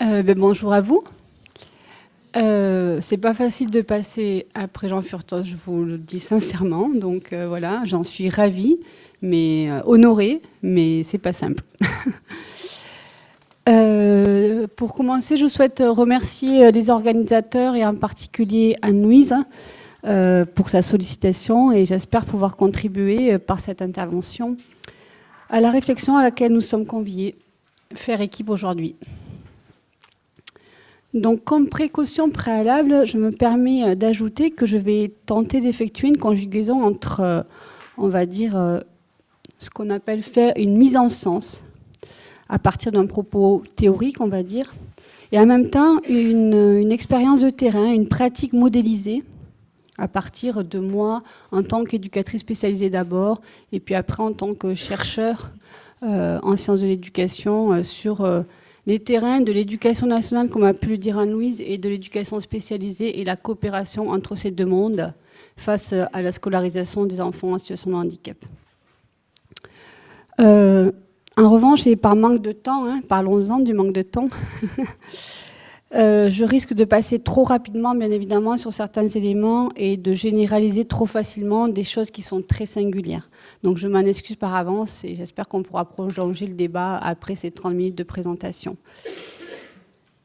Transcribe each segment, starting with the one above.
Euh, ben, bonjour à vous. Euh, c'est pas facile de passer après Jean Furtos, je vous le dis sincèrement. Donc euh, voilà, j'en suis ravie, mais honorée, mais c'est pas simple. pour commencer, je souhaite remercier les organisateurs et en particulier Anne-Louise pour sa sollicitation et j'espère pouvoir contribuer par cette intervention à la réflexion à laquelle nous sommes conviés, faire équipe aujourd'hui. Donc, comme précaution préalable, je me permets euh, d'ajouter que je vais tenter d'effectuer une conjugaison entre, euh, on va dire, euh, ce qu'on appelle faire une mise en sens, à partir d'un propos théorique, on va dire, et en même temps une, expérience de terrain, une pratique modélisée, à partir de moi en tant qu'éducatrice spécialisée d'abord, et puis après en tant que chercheur en sciences de l'éducation sur les terrains de l'éducation nationale, comme a pu le dire Anne-Louise, et de l'éducation spécialisée et la coopération entre ces deux mondes face à la scolarisation des enfants en situation de handicap. Euh, en revanche, et par manque de temps, hein, parlons-en du manque de temps, Euh, je risque de passer trop rapidement, bien évidemment, sur certains éléments et de généraliser trop facilement des choses qui sont très singulières. Donc je m'en excuse par avance et j'espère qu'on pourra prolonger le débat après ces 30 minutes de présentation.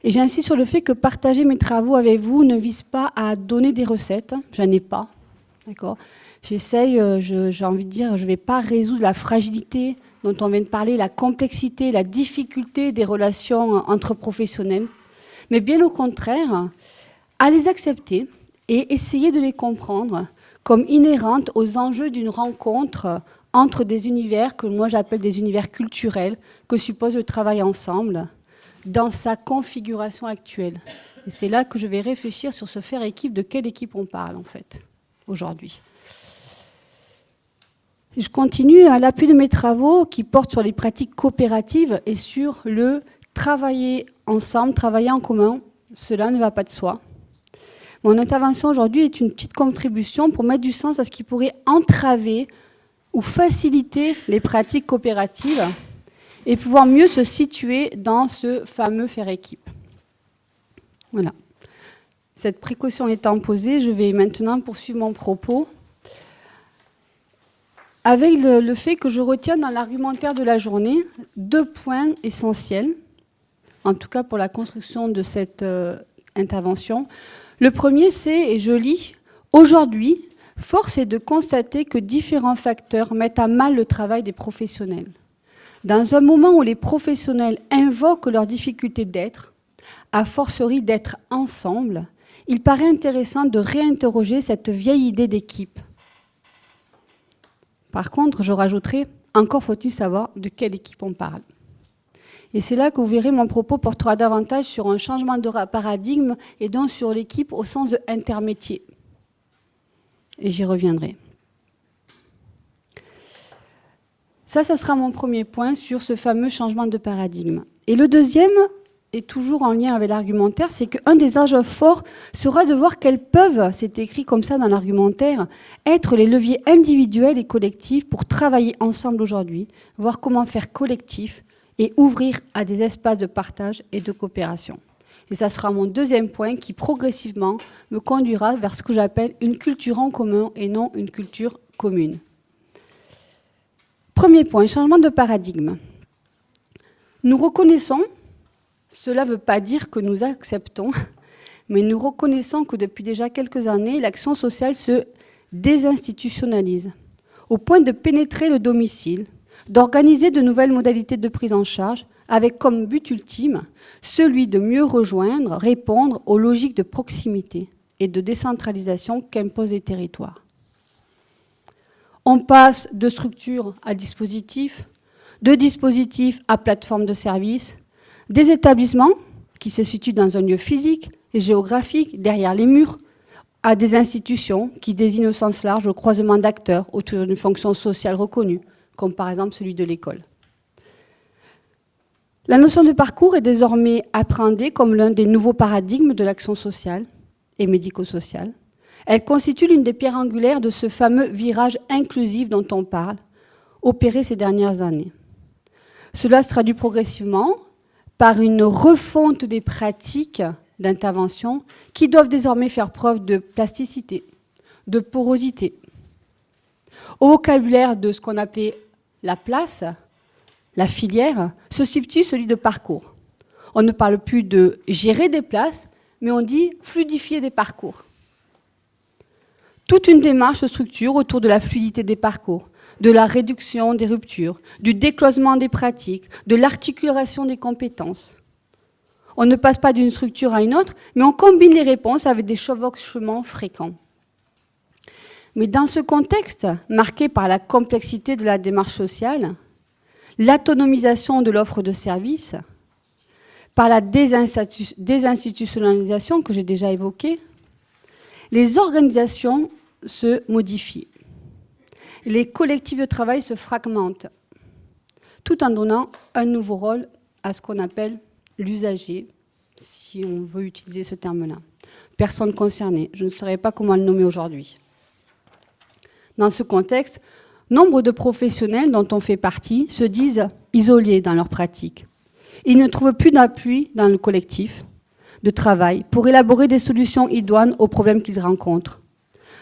Et j'insiste sur le fait que partager mes travaux avec vous ne vise pas à donner des recettes, j'en ai pas, d'accord? J'essaye, euh, j'ai envie de dire, je ne vais pas résoudre la fragilité dont on vient de parler, la complexité, la difficulté des relations entre professionnels mais bien au contraire, à les accepter et essayer de les comprendre comme inhérentes aux enjeux d'une rencontre entre des univers que moi j'appelle des univers culturels que suppose le travail ensemble dans sa configuration actuelle. Et c'est là que je vais réfléchir sur ce faire équipe, de quelle équipe on parle en fait aujourd'hui. Je continue à l'appui de mes travaux qui portent sur les pratiques coopératives et sur le travailler ensemble, travailler en commun, cela ne va pas de soi. Mon intervention aujourd'hui est une petite contribution pour mettre du sens à ce qui pourrait entraver ou faciliter les pratiques coopératives et pouvoir mieux se situer dans ce fameux faire équipe. Voilà. Cette précaution étant posée, je vais maintenant poursuivre mon propos avec le, fait que je retiens dans l'argumentaire de la journée deux points essentiels en tout cas pour la construction de cette euh, intervention. Le premier, c'est, et je lis, aujourd'hui, force est de constater que différents facteurs mettent à mal le travail des professionnels. Dans un moment où les professionnels invoquent leurs difficultés d'être, à forcerie d'être ensemble, il paraît intéressant de réinterroger cette vieille idée d'équipe. Par contre, je rajouterai, encore faut-il savoir de quelle équipe on parle. Et c'est là que vous verrez, mon propos portera davantage sur un changement de paradigme et donc sur l'équipe au sens de intermétier. Et j'y reviendrai. Ça, ça sera mon premier point sur ce fameux changement de paradigme. Et le deuxième, est toujours en lien avec l'argumentaire, c'est qu'un des âges forts sera de voir quels peuvent, c'est écrit comme ça dans l'argumentaire, être les leviers individuels et collectifs pour travailler ensemble aujourd'hui, voir comment faire collectif et ouvrir à des espaces de partage et de coopération. Et ça sera mon deuxième point qui progressivement me conduira vers ce que j'appelle une culture en commun et non une culture commune. Premier point, changement de paradigme. Nous reconnaissons, cela ne veut pas dire que nous acceptons, mais nous reconnaissons que depuis déjà quelques années, l'action sociale se désinstitutionnalise, au point de pénétrer le domicile, d'organiser de nouvelles modalités de prise en charge avec comme but ultime celui de mieux rejoindre, répondre aux logiques de proximité et de décentralisation qu'imposent les territoires. On passe de structure à dispositif, de dispositif à plateforme de services, des établissements qui se situent dans un lieu physique et géographique, derrière les murs, à des institutions qui désignent au sens large le croisement d'acteurs autour d'une fonction sociale reconnue, comme par exemple celui de l'école. La notion de parcours est désormais appréhendée comme l'un des nouveaux paradigmes de l'action sociale et médico-sociale. Elle constitue l'une des pierres angulaires de ce fameux virage inclusif dont on parle, opéré ces dernières années. Cela se traduit progressivement par une refonte des pratiques d'intervention qui doivent désormais faire preuve de plasticité, de porosité. Au vocabulaire de ce qu'on appelait la place, la filière, se substitue celui de parcours. On ne parle plus de gérer des places, mais on dit fluidifier des parcours. Toute une démarche se structure autour de la fluidité des parcours, de la réduction des ruptures, du décloisement des pratiques, de l'articulation des compétences. On ne passe pas d'une structure à une autre, mais on combine les réponses avec des chevauchements fréquents. Mais dans ce contexte, marqué par la complexité de la démarche sociale, l'autonomisation de l'offre de services, par la désinstitutionnalisation que j'ai déjà évoquée, les organisations se modifient. Les collectifs de travail se fragmentent, tout en donnant un nouveau rôle à ce qu'on appelle l'usager, si on veut utiliser ce terme-là. Personne concernée, je ne saurais pas comment le nommer aujourd'hui. Dans ce contexte, nombre de professionnels dont on fait partie se disent isolés dans leur pratique. Ils ne trouvent plus d'appui dans le collectif de travail pour élaborer des solutions idoines aux problèmes qu'ils rencontrent.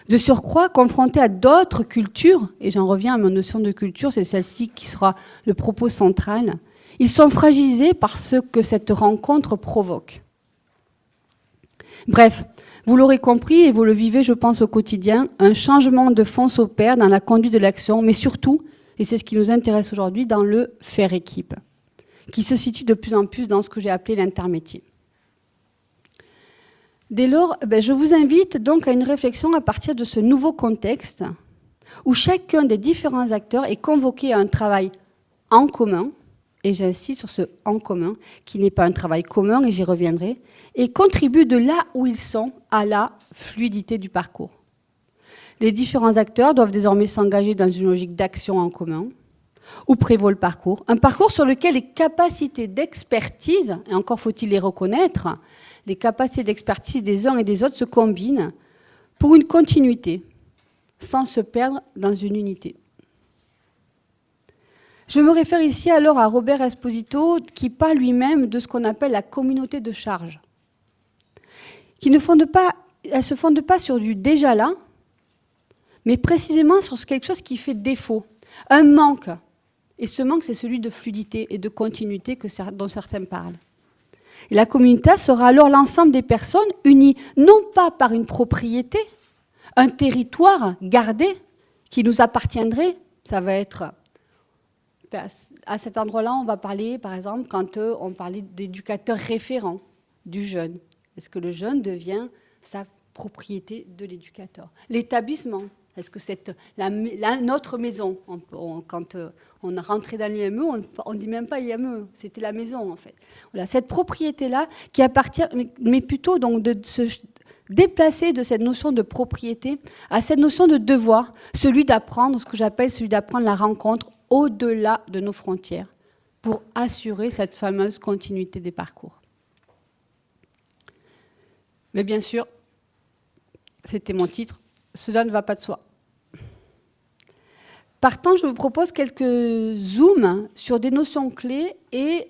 De surcroît, confrontés à d'autres cultures, et j'en reviens à ma notion de culture, c'est celle-ci qui sera le propos central, ils sont fragilisés par ce que cette rencontre provoque. Bref, vous l'aurez compris et vous le vivez, je pense, au quotidien, un changement de fond s'opère dans la conduite de l'action, mais surtout, et c'est ce qui nous intéresse aujourd'hui, dans le faire équipe, qui se situe de plus en plus dans ce que j'ai appelé l'intermétier. Dès lors, ben, je vous invite donc à une réflexion à partir de ce nouveau contexte où chacun des différents acteurs est convoqué à un travail en commun, et j'insiste sur ce en commun, qui n'est pas un travail commun, et j'y reviendrai, et contribue de là où ils sont à la fluidité du parcours. Les différents acteurs doivent désormais s'engager dans une logique d'action en commun, où prévaut le parcours. Un parcours sur lequel les capacités d'expertise, et encore faut-il les reconnaître, les capacités d'expertise des uns et des autres se combinent pour une continuité, sans se perdre dans une unité. Je me réfère ici alors à Robert Esposito qui parle lui-même de ce qu'on appelle la communauté de charge, qui ne se fonde pas sur du déjà là, mais précisément sur quelque chose qui fait défaut, un manque. Et ce manque, c'est celui de fluidité et de continuité dont certains parlent. La communauté sera alors l'ensemble des personnes unies, non pas par une propriété, un territoire gardé qui nous appartiendrait, ça va être à cet endroit-là, on va parler, par exemple, quand euh, on parlait d'éducateur référent du jeune. Est-ce que le jeune devient sa propriété de l'éducateur? L'établissement, est-ce que c'est notre maison Quand euh, on a rentré dans l'IME, on ne dit même pas IME, c'était la maison en fait. Voilà, cette propriété-là qui appartient, mais, plutôt donc de se déplacer de cette notion de propriété à cette notion de devoir, celui d'apprendre, ce que j'appelle celui d'apprendre la rencontre au-delà de nos frontières pour assurer cette fameuse continuité des parcours. Mais bien sûr, c'était mon titre, cela ne va pas de soi. Partant, je vous propose quelques zooms sur des notions clés et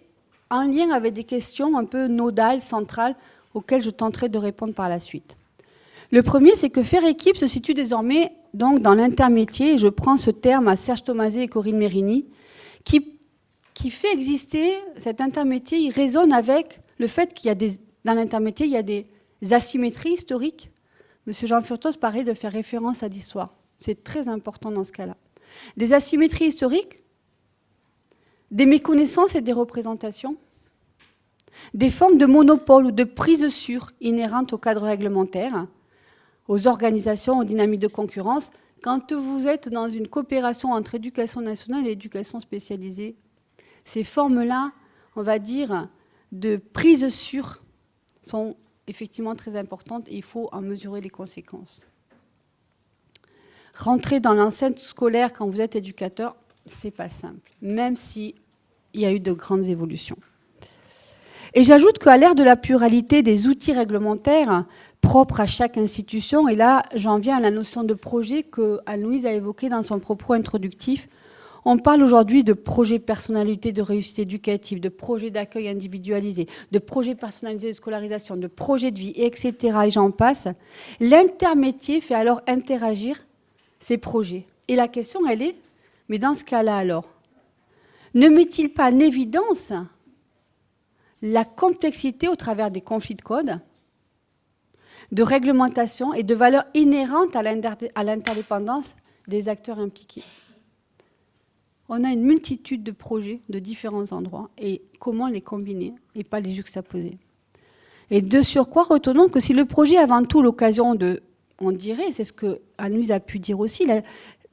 en lien avec des questions un peu nodales, centrales, auxquelles je tenterai de répondre par la suite. Le premier, c'est que faire équipe se situe désormais donc dans l'intermétier, je prends ce terme à Serge Thomasé et Corinne Mérini, qui, qui fait exister cet intermétier, il résonne avec le fait qu'il y a des, dans l'intermétier, il y a des asymétries historiques. Monsieur Jean Furtos parlait de faire référence à l'histoire. C'est très important dans ce cas-là. Des asymétries historiques, des méconnaissances et des représentations, des formes de monopole ou de prise sur inhérentes au cadre réglementaire, aux organisations, aux dynamiques de concurrence. Quand vous êtes dans une coopération entre éducation nationale et éducation spécialisée, ces formes-là, on va dire, de prise sur sont effectivement très importantes et il faut en mesurer les conséquences. Rentrer dans l'enceinte scolaire quand vous êtes éducateur, c'est pas simple, même s'il y a eu de grandes évolutions. Et j'ajoute qu'à l'ère de la pluralité des outils réglementaires, propre à chaque institution. Et là, j'en viens à la notion de projet que Anne-Louise a évoquée dans son propos introductif. On parle aujourd'hui de projets personnalité de réussite éducative, de projets d'accueil individualisé, de projets personnalisés de scolarisation, de projets de vie, etc. Et j'en passe. L'intermétier fait alors interagir ces projets. Et la question, elle est, mais dans ce cas-là alors, ne met-il pas en évidence la complexité au travers des conflits de code, de réglementation et de valeurs inhérentes à l'interdépendance des acteurs impliqués on a une multitude de projets de différents endroits et comment les combiner et pas les juxtaposer. Et de surcroît, retenons que si le projet est avant tout l'occasion de, on dirait, c'est ce que Anouise a pu dire aussi,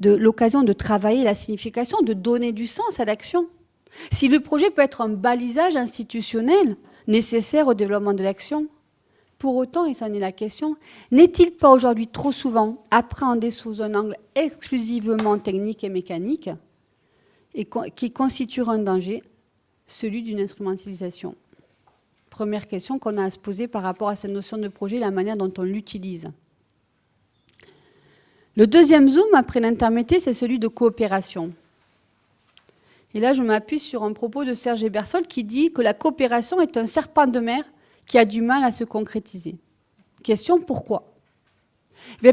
de l'occasion de travailler la signification, de donner du sens à l'action. Si le projet peut être un balisage institutionnel nécessaire au développement de l'action, pour autant, et ça en est la question, n'est-il pas aujourd'hui trop souvent appréhendé sous un angle exclusivement technique et mécanique et qui constituera un danger, celui d'une instrumentalisation? Première question qu'on a à se poser par rapport à cette notion de projet, la manière dont on l'utilise. Le deuxième zoom, après l'intermédiaire, c'est celui de coopération. Et là, je m'appuie sur un propos de Serge Ebersol qui dit que la coopération est un serpent de mer qui a du mal à se concrétiser. Question, pourquoi?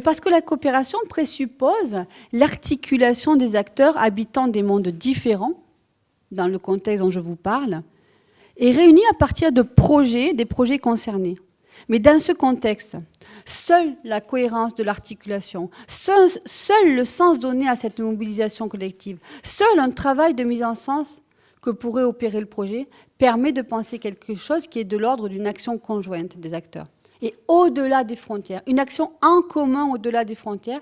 Parce que la coopération présuppose l'articulation des acteurs habitant des mondes différents, dans le contexte dont je vous parle, et réunis à partir de projets, des projets concernés. Mais dans ce contexte, seule la cohérence de l'articulation, seul, le sens donné à cette mobilisation collective, seul un travail de mise en sens que pourrait opérer le projet permet de penser quelque chose qui est de l'ordre d'une action conjointe des acteurs et au-delà des frontières, une action en commun au-delà des frontières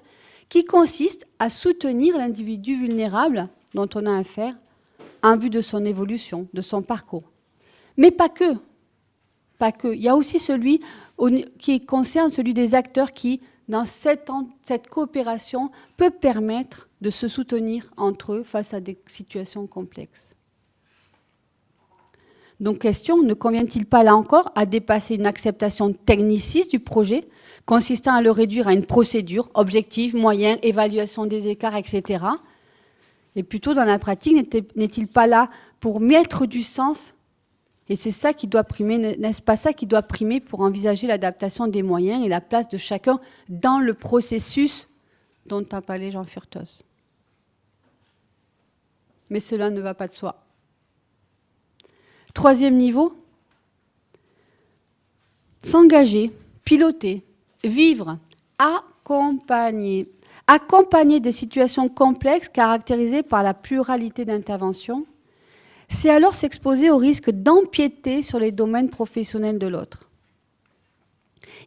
qui consiste à soutenir l'individu vulnérable dont on a affaire en vue de son évolution, de son parcours. Mais pas que. Il y a aussi celui qui concerne celui des acteurs qui, dans cette, cette coopération, peut permettre de se soutenir entre eux face à des situations complexes. Donc question, ne convient-il pas là encore à dépasser une acceptation techniciste du projet, consistant à le réduire à une procédure, objectif, moyen, évaluation des écarts, etc. Et plutôt dans la pratique, n'est-il pas là pour mettre du sens Et c'est ça qui doit primer, n'est-ce pas ça qui doit primer pour envisager l'adaptation des moyens et la place de chacun dans le processus dont a parlé Jean Furtos Mais cela ne va pas de soi. Troisième niveau, s'engager, piloter, vivre, accompagner. Accompagner des situations complexes caractérisées par la pluralité d'interventions, c'est alors s'exposer au risque d'empiéter sur les domaines professionnels de l'autre.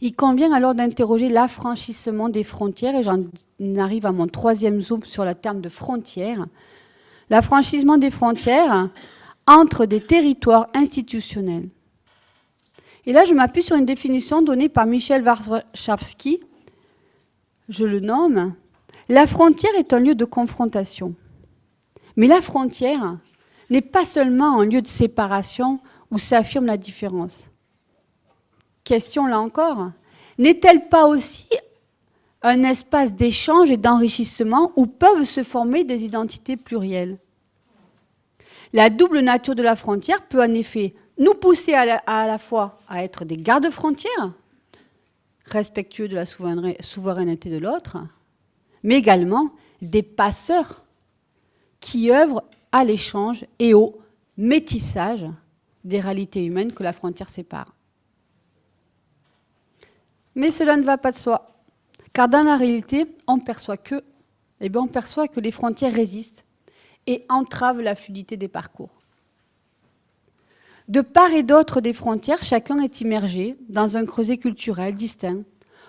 Il convient alors d'interroger l'affranchissement des frontières, et j'en arrive à mon troisième zoom sur le terme de frontière. L'affranchissement des frontières, entre des territoires institutionnels. Et là, je m'appuie sur une définition donnée par Michel Warszawski. Je le nomme. La frontière est un lieu de confrontation. Mais la frontière n'est pas seulement un lieu de séparation où s'affirme la différence. Question là encore, n'est-elle pas aussi un espace d'échange et d'enrichissement où peuvent se former des identités plurielles? La double nature de la frontière peut en effet nous pousser à la, fois à être des gardes-frontières, respectueux de la souveraineté de l'autre, mais également des passeurs qui œuvrent à l'échange et au métissage des réalités humaines que la frontière sépare. Mais cela ne va pas de soi, car dans la réalité, on perçoit que, eh on perçoit que les frontières résistent et entrave la fluidité des parcours. De part et d'autre des frontières, chacun est immergé dans un creuset culturel distinct,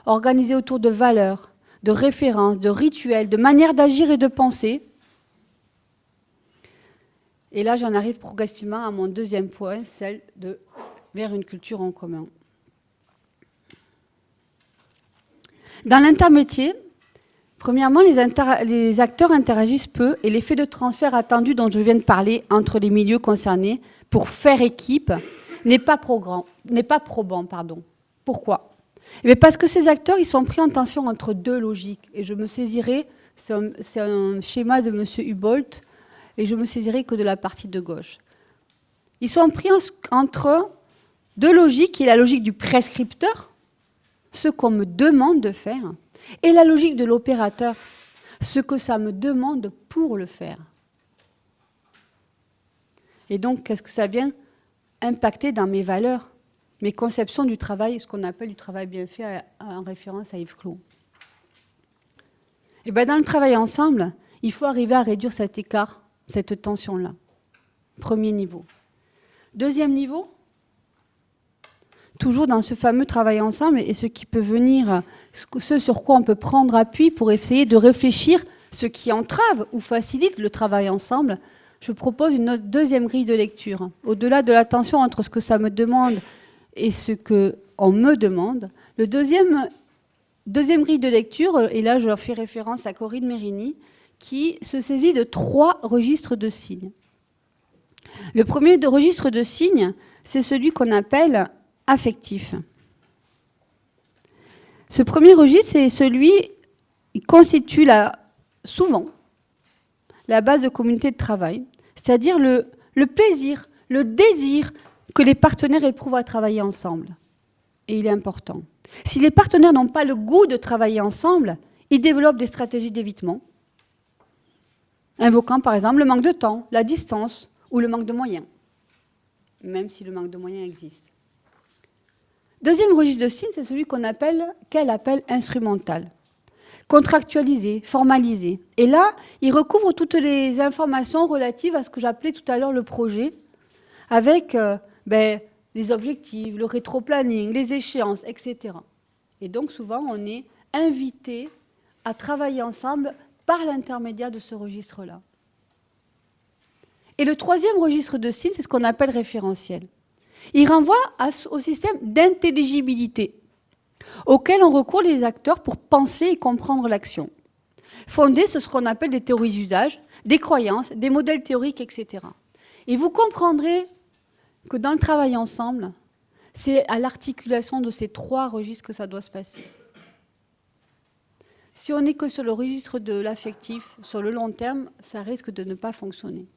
organisé autour de valeurs, de références, de rituels, de manières d'agir et de penser. Et là, j'en arrive progressivement à mon deuxième point, celle de vers une culture en commun. Dans l'intermétier, Premièrement, les, acteurs interagissent peu et l'effet de transfert attendu dont je viens de parler entre les milieux concernés pour faire équipe n'est pas, pas, probant. Pardon. Pourquoi? Eh Parce que ces acteurs ils sont pris en tension entre deux logiques. Et je me saisirai, c'est un, schéma de M. Hubolt, et je me saisirai que de la partie de gauche. Ils sont pris entre deux logiques, qui est la logique du prescripteur, ce qu'on me demande de faire, et la logique de l'opérateur, ce que ça me demande pour le faire. Et donc, qu'est-ce que ça vient impacter dans mes valeurs, mes conceptions du travail, ce qu'on appelle du travail bien fait en référence à Yves Clot. Et bien dans le travail ensemble, il faut arriver à réduire cet écart, cette tension-là. Premier niveau. Deuxième niveau, toujours dans ce fameux travail ensemble, et ce qui peut venir, ce sur quoi on peut prendre appui pour essayer de réfléchir ce qui entrave ou facilite le travail ensemble, je propose une deuxième grille de lecture. Au-delà de la tension entre ce que ça me demande et ce qu'on me demande, le deuxième, deuxième grille de lecture, et là je fais référence à Corinne Mérini, qui se saisit de trois registres de signes. Le premier registre de signes, c'est celui qu'on appelle affectif. Ce premier registre, c'est celui qui constitue la, souvent la base de communauté de travail, c'est-à-dire le plaisir, le désir que les partenaires éprouvent à travailler ensemble. Et il est important. Si les partenaires n'ont pas le goût de travailler ensemble, ils développent des stratégies d'évitement, invoquant par exemple le manque de temps, la distance ou le manque de moyens, même si le manque de moyens existe. Deuxième registre de signes, c'est celui qu'on appelle, qu'elle appelle instrumental. Contractualisé, formalisé. Et là, il recouvre toutes les informations relatives à ce que j'appelais tout à l'heure le projet, avec euh, ben, les objectifs, le rétro-planning, les échéances, etc. Et donc souvent, on est invité à travailler ensemble par l'intermédiaire de ce registre-là. Et le troisième registre de signes, c'est ce qu'on appelle référentiel. Il renvoie au système d'intelligibilité auquel on recourt les acteurs pour penser et comprendre l'action. Fondé sur ce qu'on appelle des théories d'usage, des croyances, des modèles théoriques, etc. Et vous comprendrez que dans le travail ensemble, c'est à l'articulation de ces trois registres que ça doit se passer. Si on n'est que sur le registre de l'affectif, sur le long terme, ça risque de ne pas fonctionner.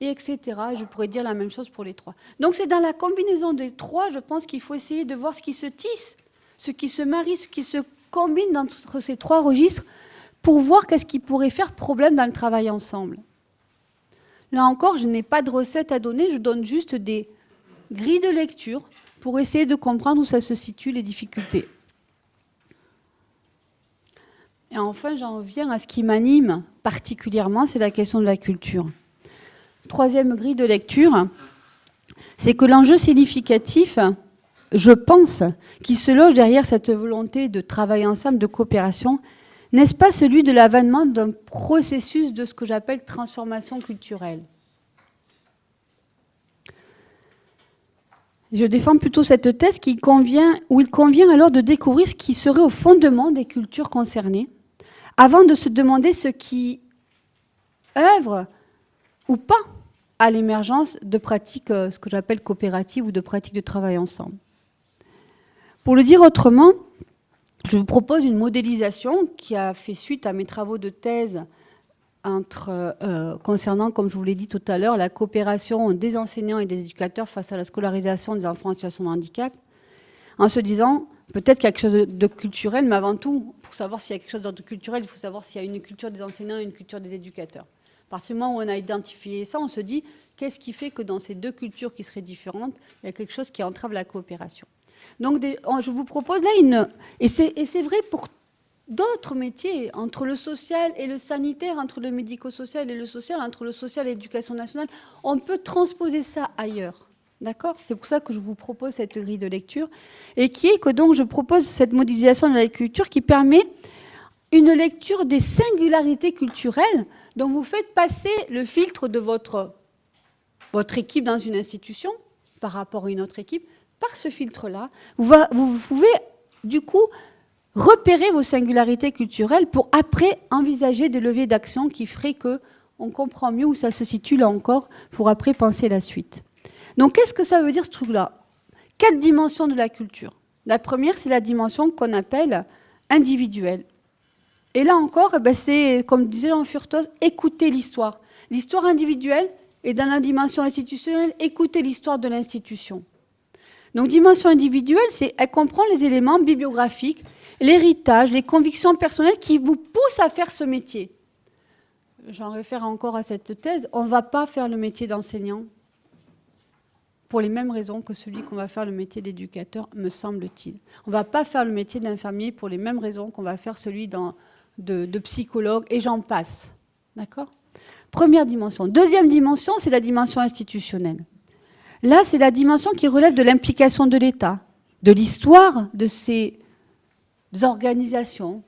Et etc. Je pourrais dire la même chose pour les trois. Donc c'est dans la combinaison des trois, je pense qu'il faut essayer de voir ce qui se tisse, ce qui se marie, ce qui se combine entre ces trois registres pour voir qu'est-ce qui pourrait faire problème dans le travail ensemble. Là encore, je n'ai pas de recette à donner, je donne juste des grilles de lecture pour essayer de comprendre où ça se situe, les difficultés. Et enfin, j'en viens à ce qui m'anime particulièrement, c'est la question de la culture. Troisième grille de lecture, c'est que l'enjeu significatif, je pense, qui se loge derrière cette volonté de travailler ensemble, de coopération, n'est-ce pas celui de l'avènement d'un processus de ce que j'appelle transformation culturelle? Je défends plutôt cette thèse qui convient, où il convient alors de découvrir ce qui serait au fondement des cultures concernées, avant de se demander ce qui œuvre ou pas à l'émergence de pratiques, euh, ce que j'appelle coopératives ou de pratiques de travail ensemble. Pour le dire autrement, je vous propose une modélisation qui a fait suite à mes travaux de thèse euh, concernant, comme je vous l'ai dit tout à l'heure, la coopération des enseignants et des éducateurs face à la scolarisation des enfants en situation de handicap, en se disant, peut-être quelque chose de culturel, mais avant tout, pour savoir s'il y a quelque chose de culturel, il faut savoir s'il y a une culture des enseignants et une culture des éducateurs. À partir du moment où on a identifié ça, on se dit, qu'est-ce qui fait que dans ces deux cultures qui seraient différentes, il y a quelque chose qui entrave la coopération? Donc, je vous propose là une... Et c'est vrai pour d'autres métiers, entre le social et le sanitaire, entre le médico-social et le social, entre le social et l'éducation nationale, on peut transposer ça ailleurs. D'accord? C'est pour ça que je vous propose cette grille de lecture. Et qui est que donc je propose cette modélisation de la culture qui permet une lecture des singularités culturelles dont vous faites passer le filtre de votre, votre équipe dans une institution par rapport à une autre équipe. Par ce filtre-là, vous, pouvez du coup repérer vos singularités culturelles pour après envisager des leviers d'action qui feraient que on comprend mieux où ça se situe là encore pour après penser la suite. Donc qu'est-ce que ça veut dire ce truc-là? Quatre dimensions de la culture. La première, c'est la dimension qu'on appelle individuelle. Et là encore, eh ben, c'est, comme disait Jean Furtos, écouter l'histoire. L'histoire individuelle et dans la dimension institutionnelle, écouter l'histoire de l'institution. Donc dimension individuelle, c'est elle comprend les éléments bibliographiques, l'héritage, les convictions personnelles qui vous poussent à faire ce métier. J'en réfère encore à cette thèse. On ne va pas faire le métier d'enseignant pour les mêmes raisons que celui qu'on va faire le métier d'éducateur, me semble-t-il. On ne va pas faire le métier d'infirmier pour les mêmes raisons qu'on va faire celui de, de psychologue, et j'en passe. D'accord? Première dimension. Deuxième dimension, c'est la dimension institutionnelle. Là, c'est la dimension qui relève de l'implication de l'État, de l'histoire de ces organisations,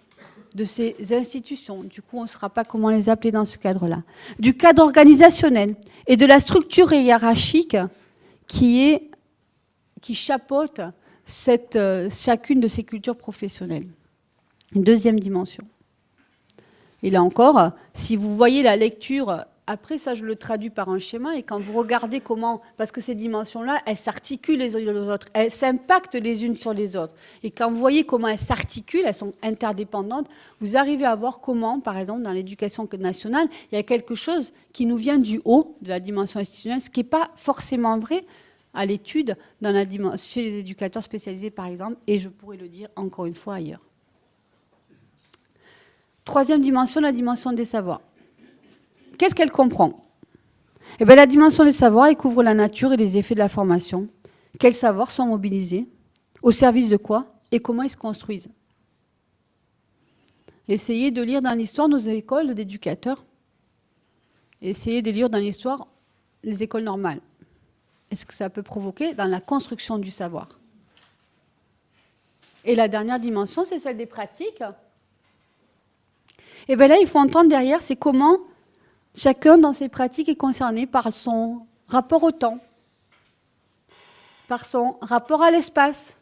de ces institutions. Du coup, on ne saura pas comment les appeler dans ce cadre-là. Du cadre organisationnel et de la structure hiérarchique qui, est, qui chapeaute euh, chacune de ces cultures professionnelles. Une deuxième dimension. Et là encore, si vous voyez la lecture, après ça je le traduis par un schéma, et quand vous regardez comment, parce que ces dimensions-là, elles s'articulent les unes les autres, elles s'impactent les unes sur les autres. Et quand vous voyez comment elles s'articulent, elles sont interdépendantes, vous arrivez à voir comment, par exemple, dans l'éducation nationale, il y a quelque chose qui nous vient du haut de la dimension institutionnelle, ce qui n'est pas forcément vrai à l'étude chez les éducateurs spécialisés, par exemple, et je pourrais le dire encore une fois ailleurs. Troisième dimension, la dimension des savoirs. Qu'est-ce qu'elle comprend? Eh bien, La dimension des savoirs, elle couvre la nature et les effets de la formation. Quels savoirs sont mobilisés? Au service de quoi? Et comment ils se construisent? Essayez de lire dans l'histoire nos écoles d'éducateurs. Essayez de lire dans l'histoire les écoles normales. Est-ce que ça peut provoquer dans la construction du savoir? Et la dernière dimension, c'est celle des pratiques. Et bien là, il faut entendre derrière, c'est comment chacun dans ses pratiques est concerné par son rapport au temps, par son rapport à l'espace,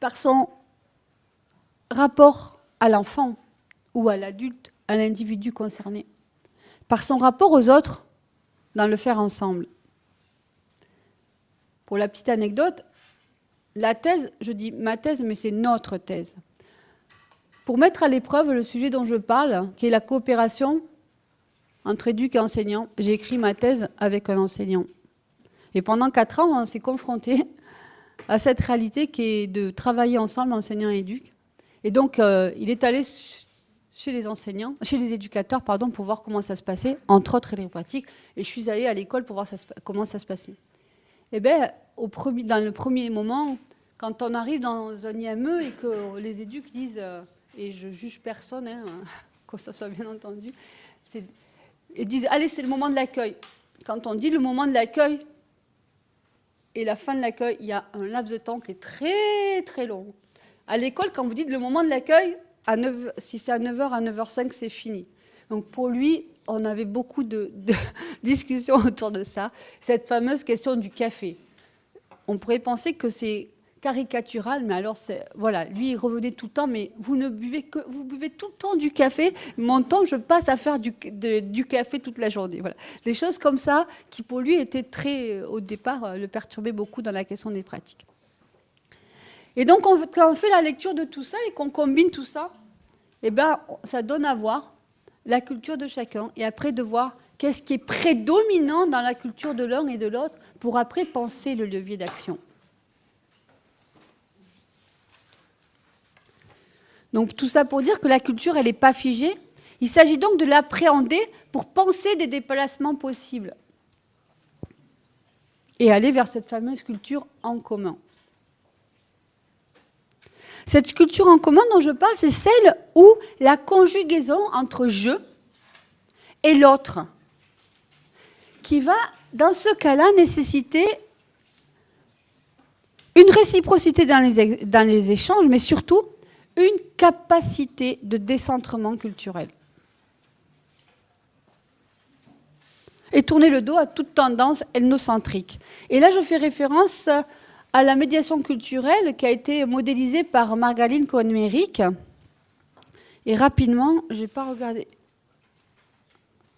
par son rapport à l'enfant ou à l'adulte, à l'individu concerné, par son rapport aux autres dans le faire ensemble. Pour la petite anecdote, la thèse, je dis ma thèse, mais c'est notre thèse pour mettre à l'épreuve le sujet dont je parle, qui est la coopération entre éduc et enseignant. J'ai écrit ma thèse avec un enseignant. Et pendant quatre ans, on s'est confronté à cette réalité qui est de travailler ensemble, enseignant et éduc. Et donc, euh, il est allé chez les enseignants, chez les éducateurs, pardon, pour voir comment ça se passait, entre autres les pratiques. Et je suis allée à l'école pour voir comment ça se passait. Eh bien, dans le premier moment, quand on arrive dans un IME et que les éducs disent euh, et je juge personne, hein, que ça soit bien entendu, ils disent, allez, c'est le moment de l'accueil. Quand on dit le moment de l'accueil et la fin de l'accueil, il y a un laps de temps qui est très très long. À l'école, quand vous dites le moment de l'accueil, si c'est à 9h, à 9h05, c'est fini. Donc pour lui, on avait beaucoup de, discussions autour de ça, cette fameuse question du café. On pourrait penser que c'est caricatural, mais alors, voilà, lui, il revenait tout le temps, mais vous ne buvez que, vous buvez tout le temps du café, mon temps, je passe à faire du, du café toute la journée. Voilà. Des choses comme ça, qui pour lui étaient très, au départ, le perturbaient beaucoup dans la question des pratiques. Et donc, quand on fait la lecture de tout ça et qu'on combine tout ça, eh ben, ça donne à voir la culture de chacun, et après de voir qu'est-ce qui est prédominant dans la culture de l'un et de l'autre, pour après penser le levier d'action. Donc tout ça pour dire que la culture, elle n'est pas figée. Il s'agit donc de l'appréhender pour penser des déplacements possibles et aller vers cette fameuse culture en commun. Cette culture en commun dont je parle, c'est celle où la conjugaison entre je et l'autre, qui va, dans ce cas-là, nécessiter une réciprocité dans les, échanges, mais surtout une capacité de décentrement culturel. Et tourner le dos à toute tendance ethnocentrique. Et là, je fais référence à la médiation culturelle qui a été modélisée par Margaline Cohen-Méric. Et rapidement, je n'ai pas regardé.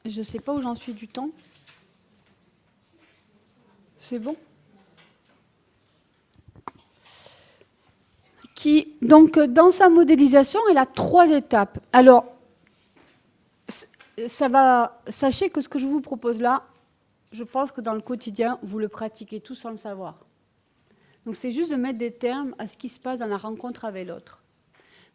Je ne sais pas où j'en suis du temps. C'est bon qui, donc, dans sa modélisation, elle a trois étapes. Alors, ça va, sachez que ce que je vous propose là, je pense que dans le quotidien, vous le pratiquez tous sans le savoir. Donc c'est juste de mettre des termes à ce qui se passe dans la rencontre avec l'autre.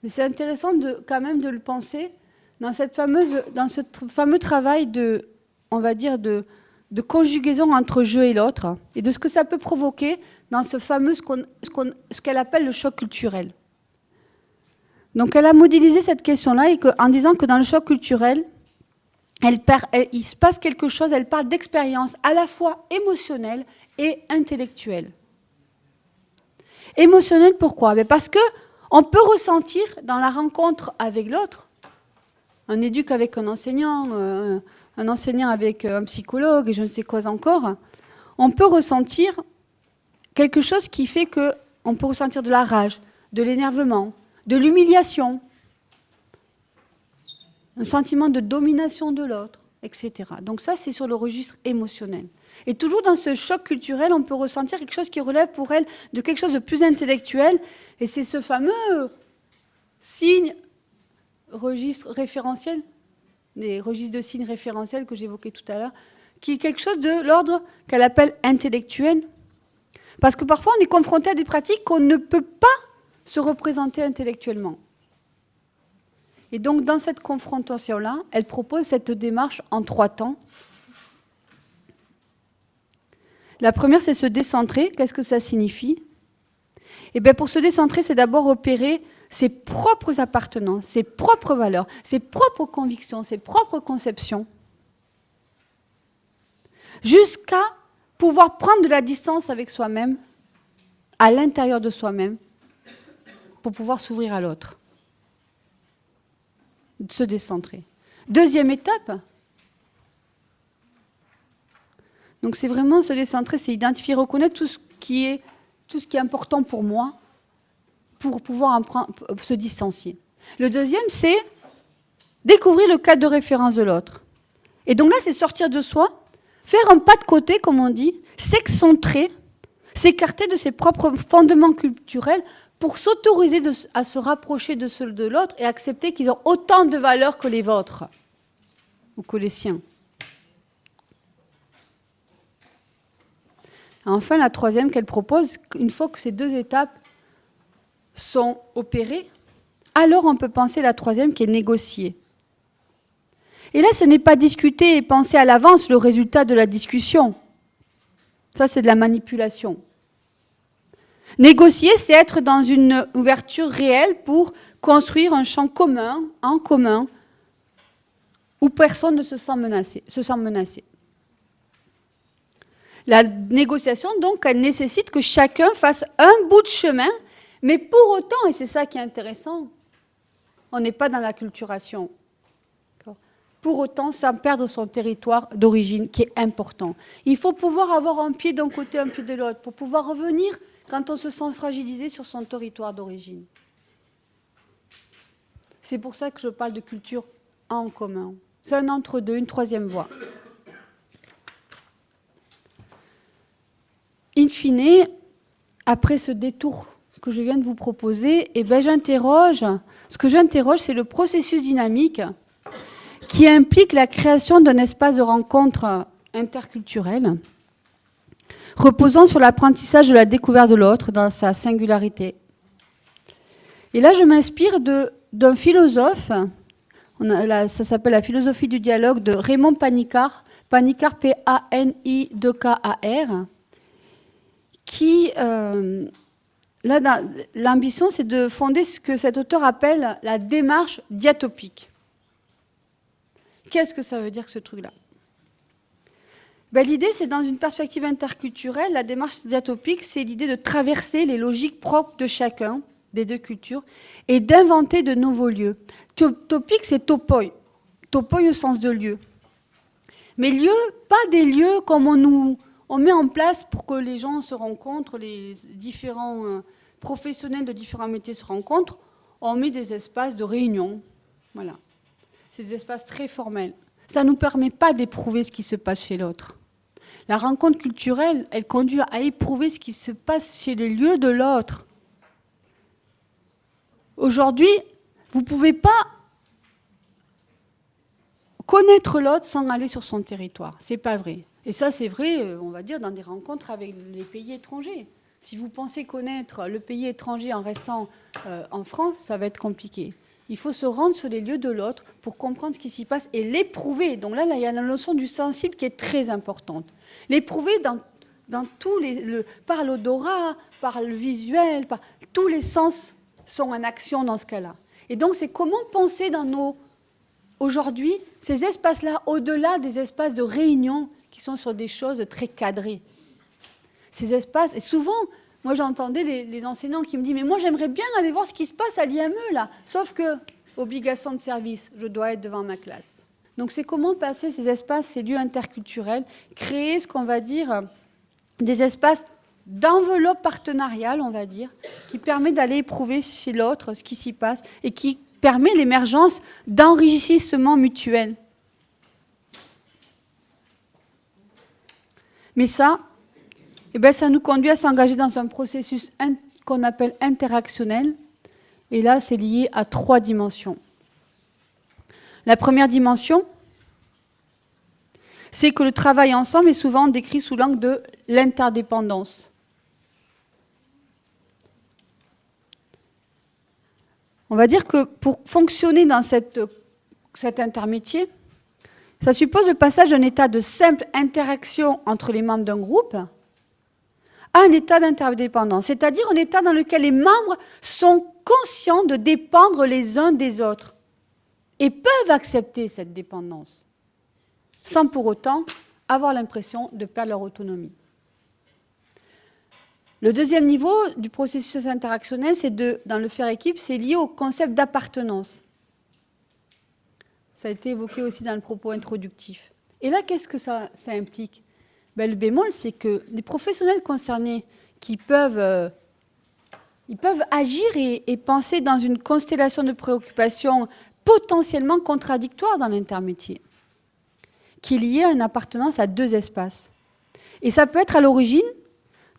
Mais c'est intéressant quand même de le penser dans, cette fameuse, dans ce fameux travail de, on va dire, de, de conjugaison entre je et l'autre, et de ce que ça peut provoquer dans ce fameux, ce qu'elle appelle le choc culturel. Donc elle a modélisé cette question-là en disant que dans le choc culturel, il se passe quelque chose, elle parle d'expérience à la fois émotionnelle et intellectuelle. Émotionnelle pourquoi? Ben Parce que on peut ressentir dans la rencontre avec l'autre, un éduque avec un enseignant, euh, un enseignant avec un psychologue et je ne sais quoi encore, on peut ressentir quelque chose qui fait que on peut ressentir de la rage, de l'énervement, de l'humiliation, un sentiment de domination de l'autre, etc. Donc ça, c'est sur le registre émotionnel. Et toujours dans ce choc culturel, on peut ressentir quelque chose qui relève pour elle de quelque chose de plus intellectuel, et c'est ce fameux signe registre référentiel, les registres de signes référentiels que j'évoquais tout à l'heure, qui est quelque chose de l'ordre qu'elle appelle intellectuel. Parce que parfois, on est confronté à des pratiques qu'on ne peut pas se représenter intellectuellement. Et donc, dans cette confrontation-là, elle propose cette démarche en trois temps. La première, c'est se décentrer. Qu'est-ce que ça signifie? Eh bien, pour se décentrer, c'est d'abord opérer ses propres appartenances, ses propres valeurs, ses propres convictions, ses propres conceptions, jusqu'à pouvoir prendre de la distance avec soi-même, à l'intérieur de soi-même, pour pouvoir s'ouvrir à l'autre se décentrer. Deuxième étape, donc c'est vraiment se décentrer, c'est identifier, reconnaître tout ce qui est, tout ce qui est important pour moi pour pouvoir se distancier. Le deuxième, c'est découvrir le cadre de référence de l'autre. Et donc là, c'est sortir de soi, faire un pas de côté, comme on dit, s'excentrer, s'écarter de ses propres fondements culturels pour s'autoriser à se rapprocher de ceux de l'autre et accepter qu'ils ont autant de valeur que les vôtres ou que les siens. Enfin, la troisième qu'elle propose, une fois que ces deux étapes sont opérées, alors on peut penser la troisième qui est négocier. Et là, ce n'est pas discuter et penser à l'avance le résultat de la discussion. Ça, c'est de la manipulation. Négocier, c'est être dans une ouverture réelle pour construire un champ commun, en commun, où personne ne se sent menacé. Se sent menacé. La négociation, donc, elle nécessite que chacun fasse un bout de chemin, mais pour autant, et c'est ça qui est intéressant, on n'est pas dans la culturation. Pour autant, sans perdre son territoire d'origine, qui est important. Il faut pouvoir avoir un pied d'un côté, un pied de l'autre, pour pouvoir revenir quand on se sent fragilisé sur son territoire d'origine. C'est pour ça que je parle de culture en commun. C'est un entre-deux, une troisième voie. Fine, après ce détour que je viens de vous proposer, eh ben j'interroge, ce que j'interroge, c'est le processus dynamique qui implique la création d'un espace de rencontre interculturel reposant sur l'apprentissage de la découverte de l'autre dans sa singularité. Et là, je m'inspire d'un philosophe, ça s'appelle la philosophie du dialogue de Raymond Panicard, Panicard P-A-N-I-D-K-A-R, qui, euh, l'ambition, c'est de fonder ce que cet auteur appelle la démarche diatopique. Qu'est-ce que ça veut dire, ce truc-là? Ben, l'idée, c'est dans une perspective interculturelle, la démarche diatopique, c'est l'idée de traverser les logiques propres de chacun des deux cultures et d'inventer de nouveaux lieux. Topique, c'est topoi. Topoi au sens de lieu. Mais lieu, pas des lieux comme on nous on met en place pour que les gens se rencontrent, les différents euh, professionnels de différents métiers se rencontrent. On met des espaces de réunion. Voilà. C'est des espaces très formels. Ça ne nous permet pas d'éprouver ce qui se passe chez l'autre. La rencontre culturelle, elle conduit à éprouver ce qui se passe chez les lieux de l'autre. Aujourd'hui, vous ne pouvez pas connaître l'autre sans aller sur son territoire. C'est pas vrai. Et ça, c'est vrai, euh, on va dire, dans des rencontres avec les pays étrangers. Si vous pensez connaître le pays étranger en restant euh, en France, ça va être compliqué. Il faut se rendre sur les lieux de l'autre pour comprendre ce qui s'y passe et l'éprouver. Donc là, il y a la notion du sensible qui est très importante. L'éprouver dans, dans tous les, le, par l'odorat, par le visuel, tous les sens sont en action dans ce cas-là. Et donc, c'est comment penser dans nos aujourd'hui ces espaces-là, au-delà des espaces de réunion qui sont sur des choses très cadrées. Ces espaces, et souvent, moi j'entendais les, enseignants qui me disent, mais moi j'aimerais bien aller voir ce qui se passe à l'IME là, sauf que, obligation de service, je dois être devant ma classe. Donc c'est comment passer ces espaces, ces lieux interculturels, créer ce qu'on va dire des espaces d'enveloppe partenariale, on va dire, qui permet d'aller éprouver chez l'autre ce qui s'y passe et qui permet l'émergence d'enrichissement mutuel. Mais ça, eh bien, ça nous conduit à s'engager dans un processus qu'on appelle interactionnel. Et là, c'est lié à trois dimensions. La première dimension, c'est que le travail ensemble est souvent décrit sous l'angle de l'interdépendance. On va dire que pour fonctionner dans cette, cet intermétier, ça suppose le passage d'un état de simple interaction entre les membres d'un groupe à un état d'interdépendance, c'est-à-dire un état dans lequel les membres sont conscients de dépendre les uns des autres et peuvent accepter cette dépendance, sans pour autant avoir l'impression de perdre leur autonomie. Le deuxième niveau du processus interactionnel, c'est de, dans le faire équipe, c'est lié au concept d'appartenance. Ça a été évoqué aussi dans le propos introductif. Et là, qu'est-ce que ça, implique? Ben, Le bémol, c'est que les professionnels concernés qui peuvent, euh, ils peuvent agir et, et, penser dans une constellation de préoccupations potentiellement contradictoires dans l'intermétier, qui est lié à une appartenance à deux espaces. Et ça peut être à l'origine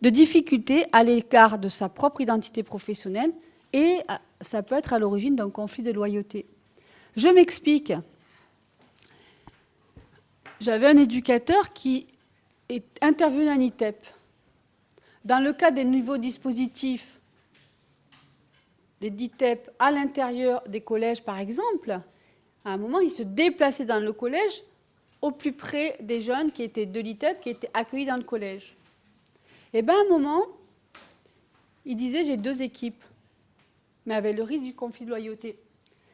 de difficultés à l'égard de sa propre identité professionnelle et ça peut être à l'origine d'un conflit de loyauté. Je m'explique. J'avais un éducateur qui est intervenu à ITEP. Dans le cas des nouveaux dispositifs des DITEP à l'intérieur des collèges, par exemple, à un moment, il se déplaçait dans le collège au plus près des jeunes qui étaient de l'ITEP, qui étaient accueillis dans le collège. Et bien, à un moment, il disait j'ai deux équipes, mais avec le risque du conflit de loyauté.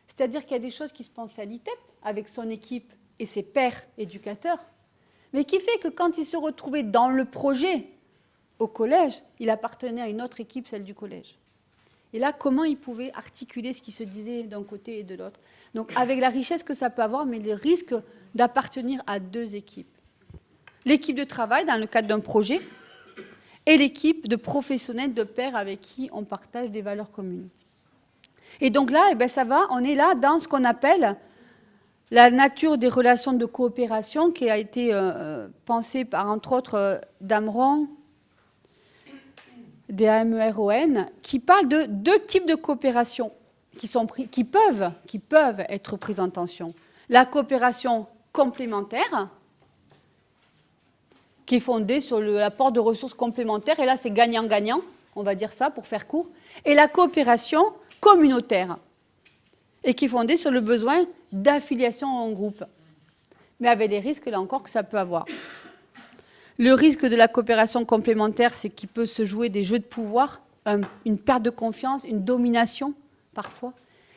C'est-à-dire qu'il y a des choses qui se passent à l'ITEP avec son équipe et ses pères éducateurs, mais qui fait que quand il se retrouvait dans le projet au collège, il appartenait à une autre équipe, celle du collège. Et là, comment il pouvait articuler ce qui se disait d'un côté et de l'autre Donc, avec la richesse que ça peut avoir, mais le risque d'appartenir à deux équipes. L'équipe de travail, dans le cadre d'un projet, et l'équipe de professionnels de pairs avec qui on partage des valeurs communes. Et donc là, eh ben, ça va, on est là dans ce qu'on appelle la nature des relations de coopération qui a été euh, euh, pensée par, entre autres, euh, Damron, des AMERON, qui parle de deux types de coopération qui, sont peuvent, qui peuvent être prises en tension. La coopération complémentaire, qui est fondée sur l'apport de ressources complémentaires, et là c'est gagnant-gagnant, on va dire ça pour faire court, et la coopération communautaire, et qui est fondée sur le besoin d'affiliation en groupe, mais avec les risques, là encore, que ça peut avoir. Le risque de la coopération complémentaire, c'est qu'il peut se jouer des jeux de pouvoir, une perte de confiance, une domination, parfois.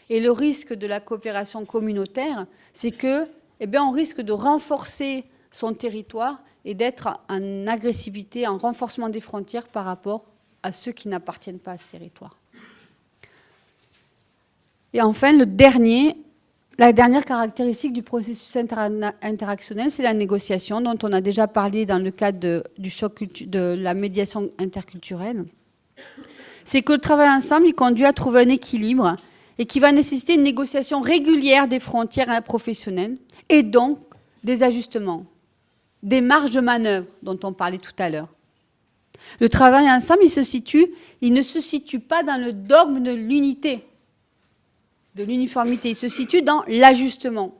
Et le risque de la coopération communautaire, c'est que, eh on risque de renforcer son territoire et d'être en agressivité, en renforcement des frontières par rapport à ceux qui n'appartiennent pas à ce territoire. Et enfin, la dernière caractéristique du processus interactionnel, c'est la négociation, dont on a déjà parlé dans le cadre du choc de la médiation interculturelle. C'est que le travail ensemble, il conduit à trouver un équilibre et qui va nécessiter une négociation régulière des frontières professionnelles et donc des ajustements, des marges de manœuvre dont on parlait tout à l'heure. Le travail ensemble, il ne se situe pas dans le dogme de l'unité, de l'uniformité. Il se situe dans l'ajustement.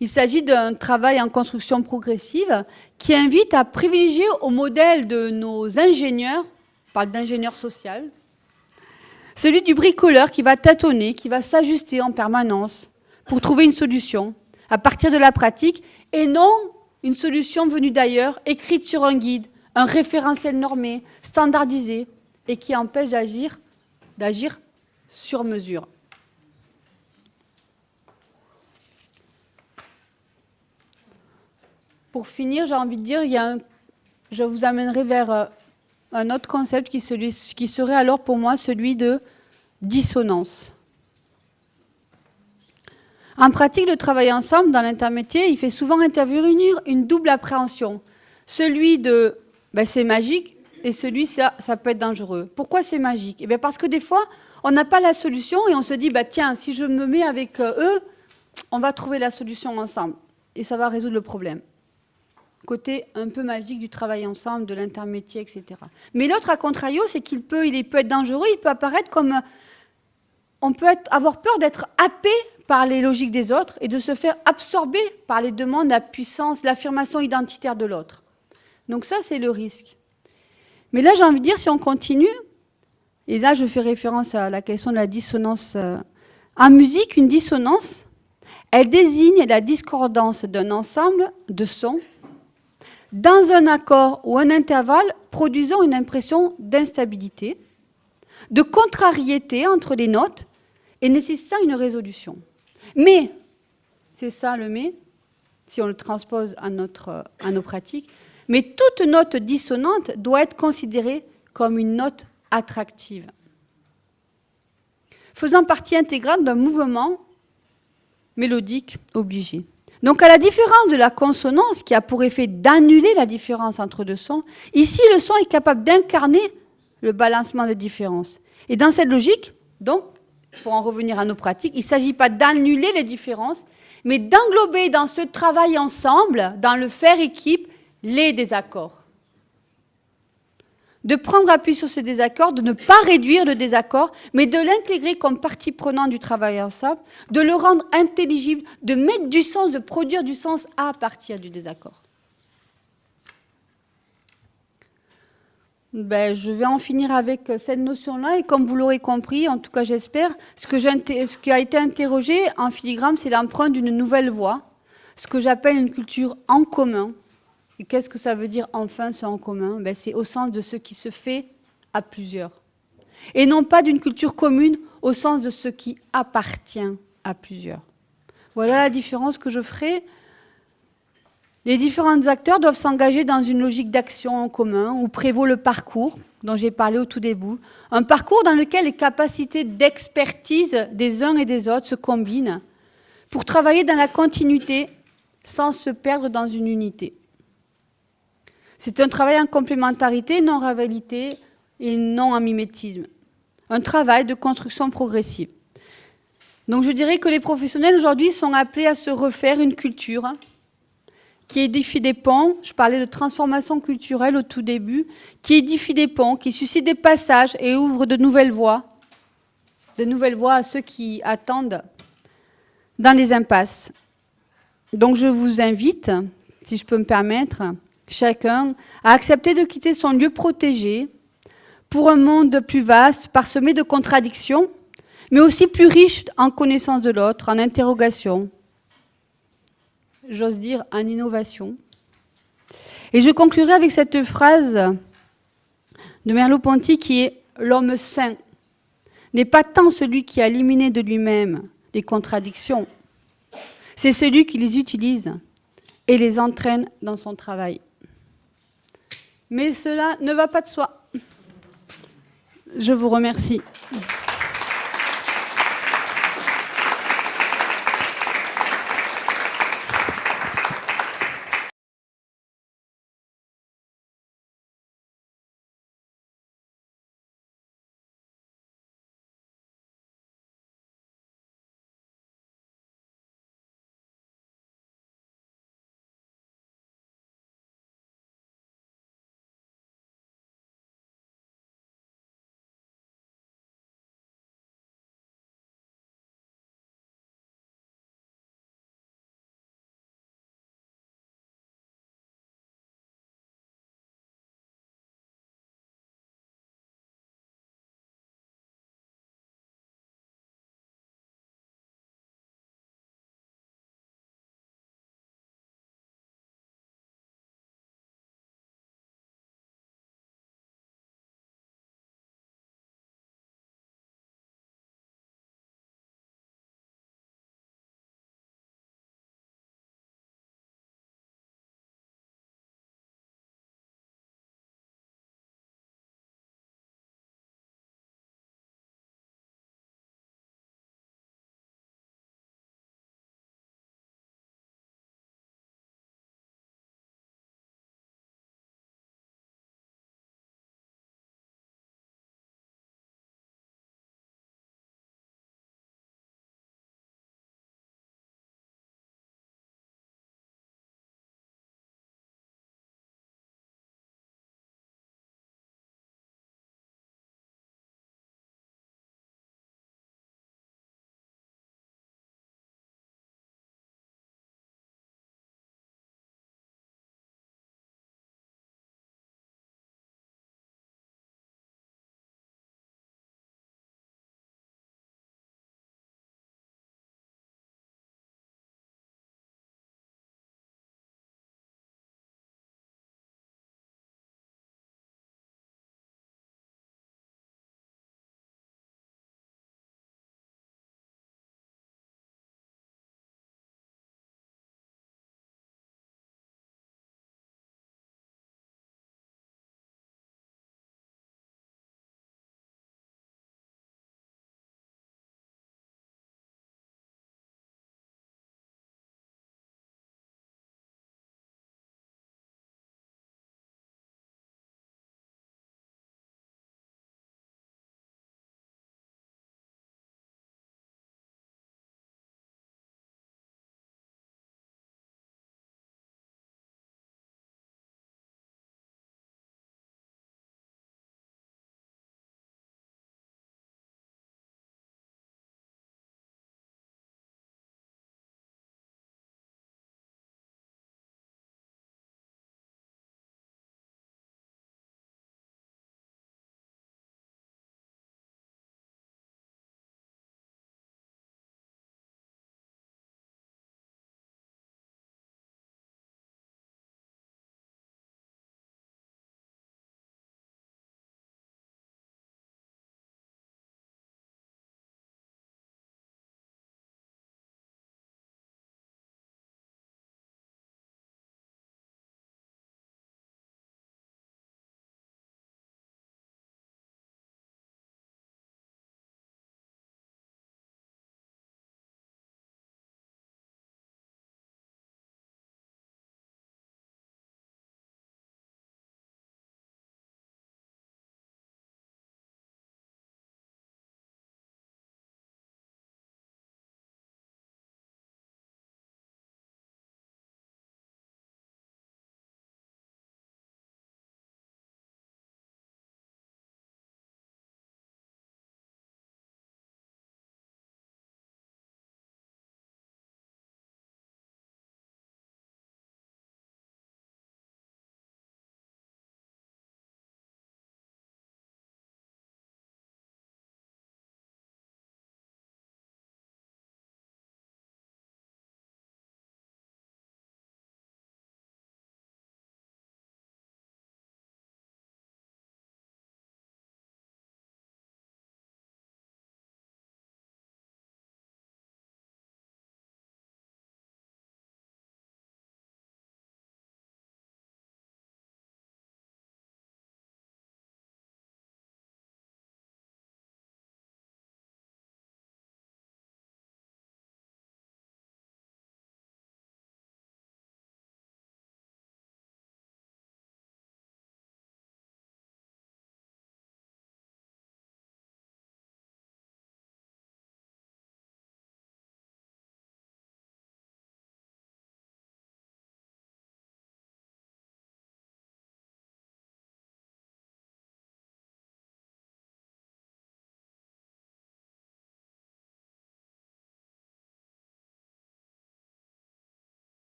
Il s'agit d'un travail en construction progressive qui invite à privilégier au modèle de nos ingénieurs, on parle d'ingénieur social, celui du bricoleur qui va tâtonner, qui va s'ajuster en permanence pour trouver une solution à partir de la pratique et non une solution venue d'ailleurs, écrite sur un guide, un référentiel normé, standardisé et qui empêche d'agir d'agir sur mesure. Pour finir, j'ai envie de dire, je vous amènerai vers euh, un autre concept qui, qui serait alors pour moi celui de dissonance. En pratique, le travail ensemble dans l'intermétier, il fait souvent intervenir une double appréhension. Celui de ben, c'est magique et celui ça, ça peut être dangereux. Pourquoi c'est magique? Eh bien Parce que des fois, on n'a pas la solution et on se dit bah, tiens, si je me mets avec euh, eux, on va trouver la solution ensemble et ça va résoudre le problème. Côté un peu magique du travail ensemble, de l'intermétier, etc. Mais l'autre, à contrario, c'est qu'il peut, il peut être dangereux, il peut apparaître comme... On peut avoir peur d'être happé par les logiques des autres et de se faire absorber par les demandes, la puissance, l'affirmation identitaire de l'autre. Donc ça, c'est le risque. Mais là, j'ai envie de dire, si on continue, et là, je fais référence à la question de la dissonance. Euh, en musique, une dissonance, elle désigne la discordance d'un ensemble de sons dans un accord ou un intervalle produisant une impression d'instabilité, de contrariété entre les notes et nécessitant une résolution. Mais, c'est ça le mais, si on le transpose à, notre, à nos pratiques, mais toute note dissonante doit être considérée comme une note attractive, faisant partie intégrante d'un mouvement mélodique obligé. Donc à la différence de la consonance qui a pour effet d'annuler la différence entre deux sons, ici le son est capable d'incarner le balancement de différence. Et dans cette logique, donc, pour en revenir à nos pratiques, il ne s'agit pas d'annuler les différences, mais d'englober dans ce travail ensemble, dans le faire équipe, les désaccords. De prendre appui sur ces désaccords, de ne pas réduire le désaccord, mais de l'intégrer comme partie prenante du travail ensemble, de le rendre intelligible, de mettre du sens, de produire du sens à partir du désaccord. Ben, je vais en finir avec cette notion-là. Et comme vous l'aurez compris, en tout cas j'espère, ce, ce qui a été interrogé en filigrane, c'est l'empreinte d'une nouvelle voie, ce que j'appelle une culture en commun, qu'est-ce que ça veut dire enfin ce en commun? Ben, C'est au sens de ce qui se fait à plusieurs. Et non pas d'une culture commune au sens de ce qui appartient à plusieurs. Voilà la différence que je ferai. Les différents acteurs doivent s'engager dans une logique d'action en commun où prévaut le parcours dont j'ai parlé au tout début. Un parcours dans lequel les capacités d'expertise des uns et des autres se combinent pour travailler dans la continuité sans se perdre dans une unité. C'est un travail en complémentarité, non rivalité et non en mimétisme. Un travail de construction progressive. Donc je dirais que les professionnels aujourd'hui sont appelés à se refaire une culture qui édifie des ponts, je parlais de transformation culturelle au tout début, qui édifie des ponts, qui suscite des passages et ouvre de nouvelles voies, de nouvelles voies à ceux qui attendent dans les impasses. Donc je vous invite, si je peux me permettre, chacun, a accepté de quitter son lieu protégé pour un monde plus vaste, parsemé de contradictions, mais aussi plus riche en connaissance de l'autre, en interrogation, j'ose dire en innovation. Et je conclurai avec cette phrase de Merleau-Ponty qui est « L'homme saint n'est pas tant celui qui a éliminé de lui-même les contradictions, c'est celui qui les utilise et les entraîne dans son travail. » Mais cela ne va pas de soi. Je vous remercie.